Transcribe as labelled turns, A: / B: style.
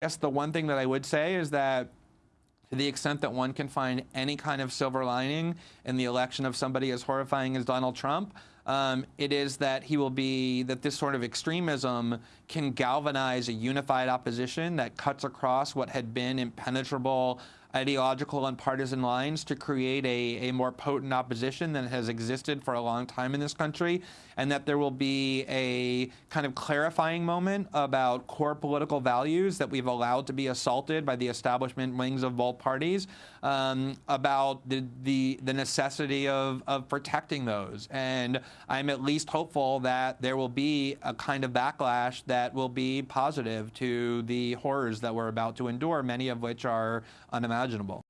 A: guess the one thing that I would say is that to the extent that one can find any kind of silver lining in the election of somebody as horrifying as Donald Trump, um, it is that he will be, that this sort of extremism can galvanize a unified opposition that cuts across what had been impenetrable ideological and partisan lines to create a, a more potent opposition than has existed for a long time in this country, and that there will be a kind of clarifying moment about core political values that we've allowed to be assaulted by the establishment wings of both parties, um, about the, the, the necessity of, of protecting those. And I'm at least hopeful that there will be a kind of backlash that will be positive to the horrors that we're about to endure, many of which are unimaginable imaginable.